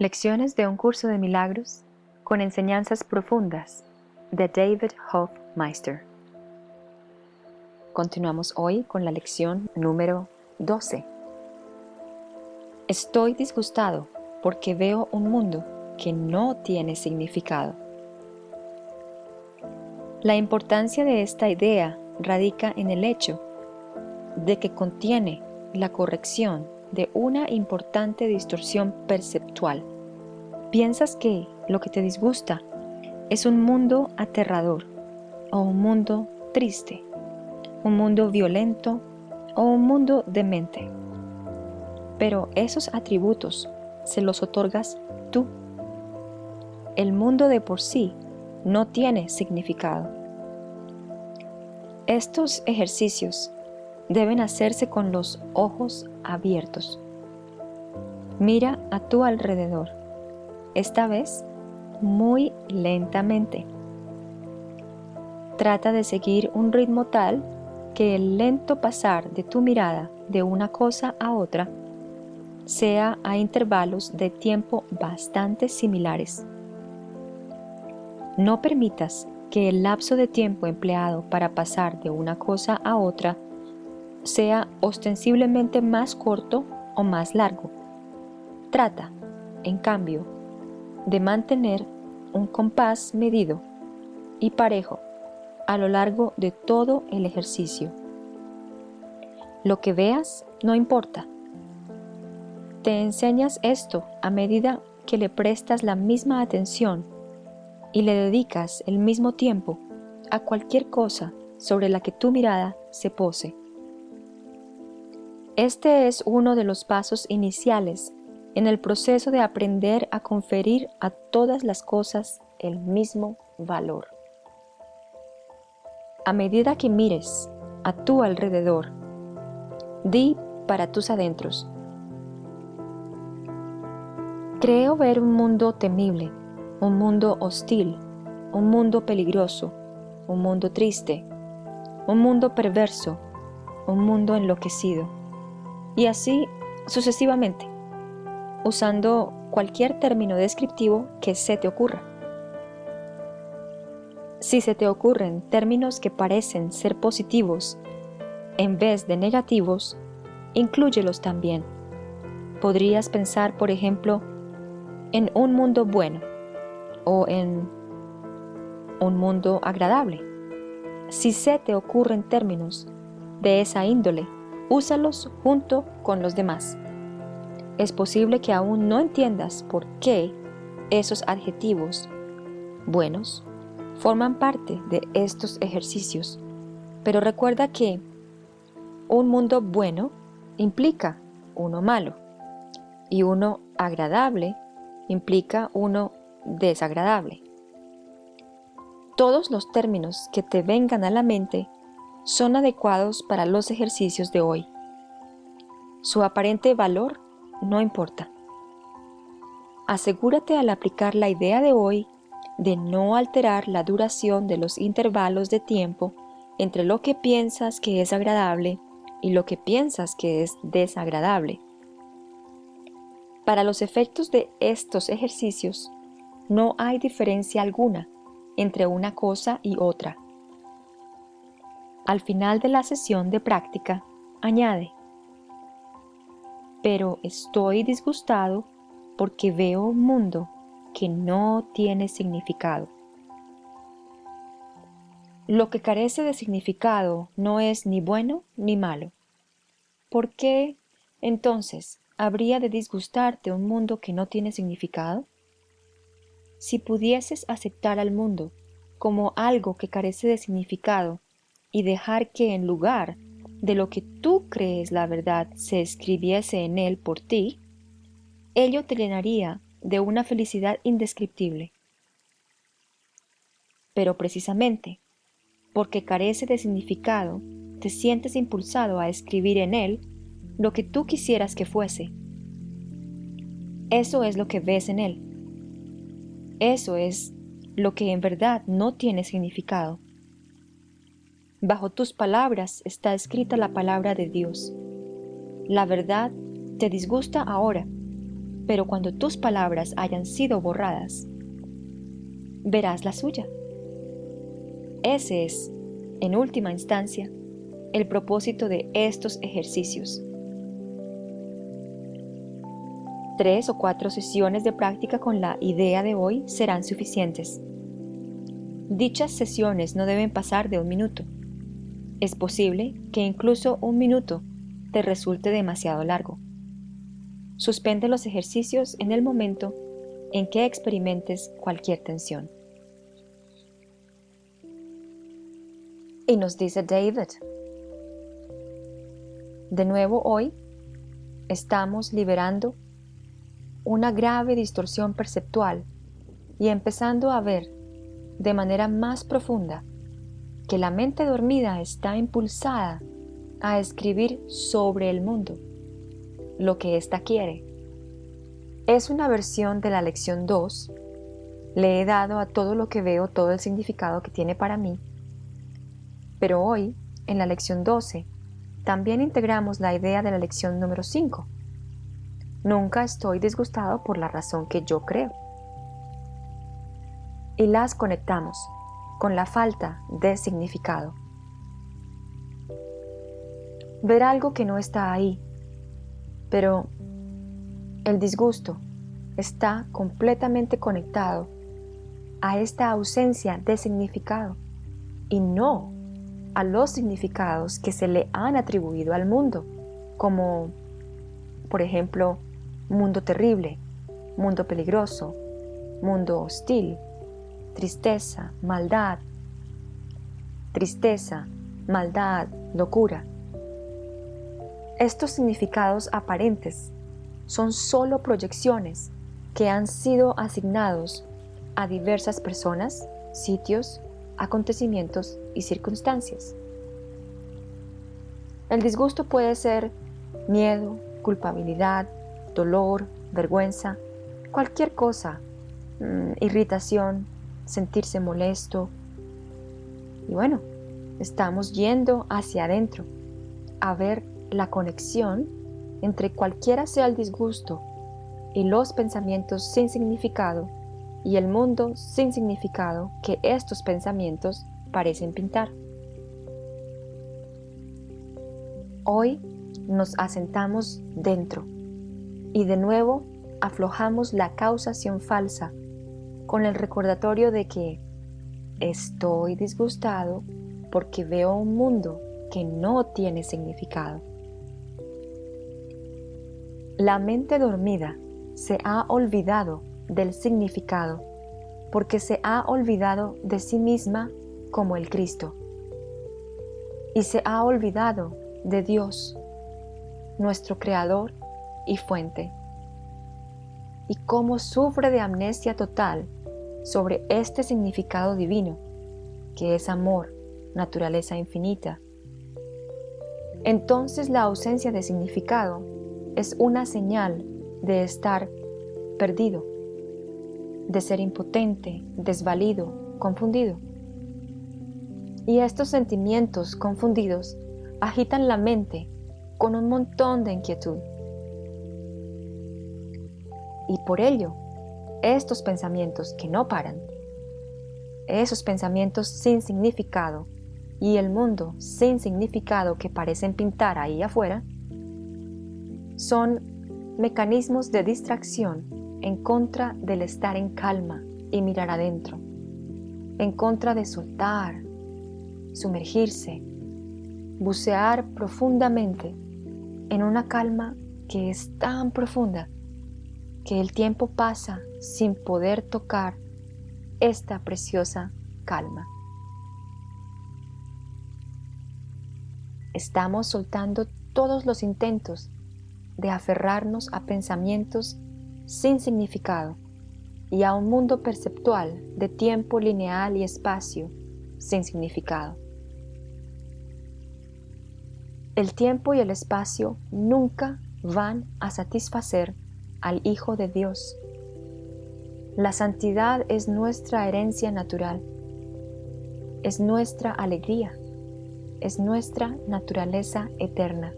Lecciones de un curso de milagros con enseñanzas profundas de David Hofmeister. Continuamos hoy con la lección número 12. Estoy disgustado porque veo un mundo que no tiene significado. La importancia de esta idea radica en el hecho de que contiene la corrección de una importante distorsión perceptual. Piensas que lo que te disgusta es un mundo aterrador o un mundo triste, un mundo violento o un mundo demente. Pero esos atributos se los otorgas tú. El mundo de por sí no tiene significado. Estos ejercicios deben hacerse con los ojos abiertos. Mira a tu alrededor, esta vez muy lentamente. Trata de seguir un ritmo tal que el lento pasar de tu mirada de una cosa a otra sea a intervalos de tiempo bastante similares. No permitas que el lapso de tiempo empleado para pasar de una cosa a otra sea ostensiblemente más corto o más largo. Trata, en cambio, de mantener un compás medido y parejo a lo largo de todo el ejercicio. Lo que veas no importa. Te enseñas esto a medida que le prestas la misma atención y le dedicas el mismo tiempo a cualquier cosa sobre la que tu mirada se pose. Este es uno de los pasos iniciales en el proceso de aprender a conferir a todas las cosas el mismo valor. A medida que mires a tu alrededor, di para tus adentros, Creo ver un mundo temible, un mundo hostil, un mundo peligroso, un mundo triste, un mundo perverso, un mundo enloquecido. Y así sucesivamente, usando cualquier término descriptivo que se te ocurra. Si se te ocurren términos que parecen ser positivos en vez de negativos, inclúyelos también. Podrías pensar, por ejemplo, en un mundo bueno o en un mundo agradable. Si se te ocurren términos de esa índole, úsalos junto con los demás. Es posible que aún no entiendas por qué esos adjetivos buenos forman parte de estos ejercicios, pero recuerda que un mundo bueno implica uno malo y uno agradable implica uno desagradable. Todos los términos que te vengan a la mente son adecuados para los ejercicios de hoy. Su aparente valor no importa. Asegúrate al aplicar la idea de hoy de no alterar la duración de los intervalos de tiempo entre lo que piensas que es agradable y lo que piensas que es desagradable. Para los efectos de estos ejercicios, no hay diferencia alguna entre una cosa y otra. Al final de la sesión de práctica, añade, pero estoy disgustado porque veo un mundo que no tiene significado. Lo que carece de significado no es ni bueno ni malo. ¿Por qué, entonces, habría de disgustarte un mundo que no tiene significado? Si pudieses aceptar al mundo como algo que carece de significado y dejar que en lugar de lo que tú crees la verdad se escribiese en él por ti, ello te llenaría de una felicidad indescriptible. Pero precisamente, porque carece de significado, te sientes impulsado a escribir en él lo que tú quisieras que fuese. Eso es lo que ves en él. Eso es lo que en verdad no tiene significado. Bajo tus palabras está escrita la palabra de Dios. La verdad te disgusta ahora, pero cuando tus palabras hayan sido borradas, verás la suya. Ese es, en última instancia, el propósito de estos ejercicios. Tres o cuatro sesiones de práctica con la idea de hoy serán suficientes. Dichas sesiones no deben pasar de un minuto. Es posible que incluso un minuto te resulte demasiado largo. Suspende los ejercicios en el momento en que experimentes cualquier tensión. Y nos dice David, de nuevo hoy estamos liberando una grave distorsión perceptual y empezando a ver de manera más profunda que la mente dormida está impulsada a escribir sobre el mundo lo que ésta quiere. Es una versión de la lección 2. Le he dado a todo lo que veo todo el significado que tiene para mí. Pero hoy, en la lección 12, también integramos la idea de la lección número 5. Nunca estoy disgustado por la razón que yo creo. Y las conectamos con la falta de significado. Ver algo que no está ahí, pero el disgusto está completamente conectado a esta ausencia de significado y no a los significados que se le han atribuido al mundo, como por ejemplo mundo terrible, mundo peligroso, mundo hostil, tristeza, maldad, tristeza, maldad, locura. Estos significados aparentes son solo proyecciones que han sido asignados a diversas personas, sitios, acontecimientos y circunstancias. El disgusto puede ser miedo, culpabilidad, dolor, vergüenza, cualquier cosa, mm, irritación, sentirse molesto. Y bueno, estamos yendo hacia adentro a ver la conexión entre cualquiera sea el disgusto y los pensamientos sin significado y el mundo sin significado que estos pensamientos parecen pintar. Hoy nos asentamos dentro y de nuevo aflojamos la causación falsa con el recordatorio de que estoy disgustado porque veo un mundo que no tiene significado. La mente dormida se ha olvidado del significado porque se ha olvidado de sí misma como el Cristo y se ha olvidado de Dios, nuestro Creador y fuente. Y cómo sufre de amnesia total sobre este significado divino, que es amor, naturaleza infinita. Entonces la ausencia de significado es una señal de estar perdido, de ser impotente, desvalido, confundido. Y estos sentimientos confundidos agitan la mente con un montón de inquietud. Y por ello, estos pensamientos que no paran, esos pensamientos sin significado y el mundo sin significado que parecen pintar ahí afuera, son mecanismos de distracción en contra del estar en calma y mirar adentro, en contra de soltar, sumergirse, bucear profundamente en una calma que es tan profunda que el tiempo pasa sin poder tocar esta preciosa calma. Estamos soltando todos los intentos de aferrarnos a pensamientos sin significado y a un mundo perceptual de tiempo lineal y espacio sin significado. El tiempo y el espacio nunca van a satisfacer al Hijo de Dios. La santidad es nuestra herencia natural, es nuestra alegría, es nuestra naturaleza eterna.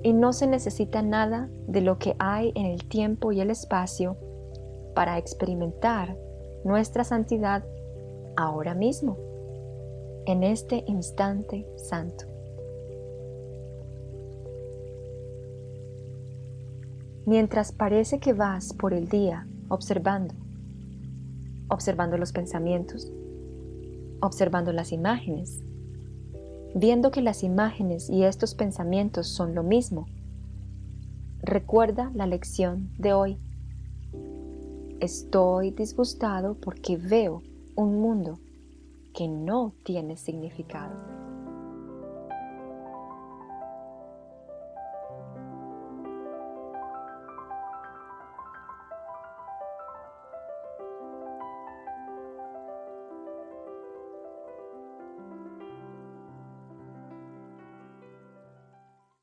y no se necesita nada de lo que hay en el tiempo y el espacio para experimentar nuestra santidad ahora mismo, en este instante santo. Mientras parece que vas por el día observando, observando los pensamientos, observando las imágenes, viendo que las imágenes y estos pensamientos son lo mismo, recuerda la lección de hoy. Estoy disgustado porque veo un mundo que no tiene significado.